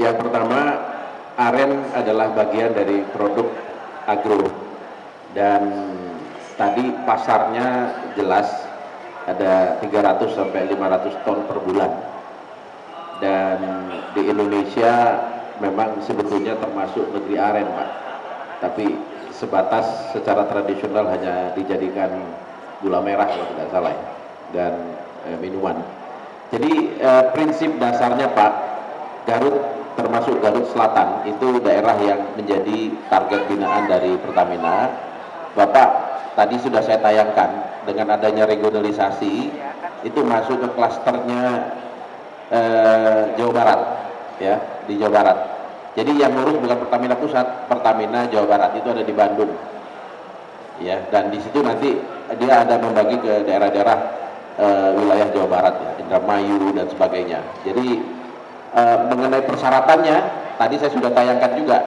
Yang pertama, aren adalah bagian dari produk agro. Dan tadi pasarnya jelas ada 300 sampai 500 ton per bulan. Dan di Indonesia memang sebetulnya termasuk negeri aren Pak. Tapi sebatas secara tradisional hanya dijadikan gula merah kalau tidak salah ya, dan eh, minuman. Jadi eh, prinsip dasarnya Pak Garut termasuk Garut Selatan itu daerah yang menjadi target binaan dari Pertamina. Bapak tadi sudah saya tayangkan dengan adanya regionalisasi itu masuk ke klasternya eh, Jawa Barat ya di Jawa Barat. Jadi yang ngurus bukan Pertamina Pusat Pertamina Jawa Barat itu ada di Bandung. Ya dan di situ nanti dia ada membagi ke daerah-daerah eh, wilayah Jawa Barat ya Indramayu dan sebagainya. Jadi eh, mengenai persyaratannya tadi saya sudah tayangkan juga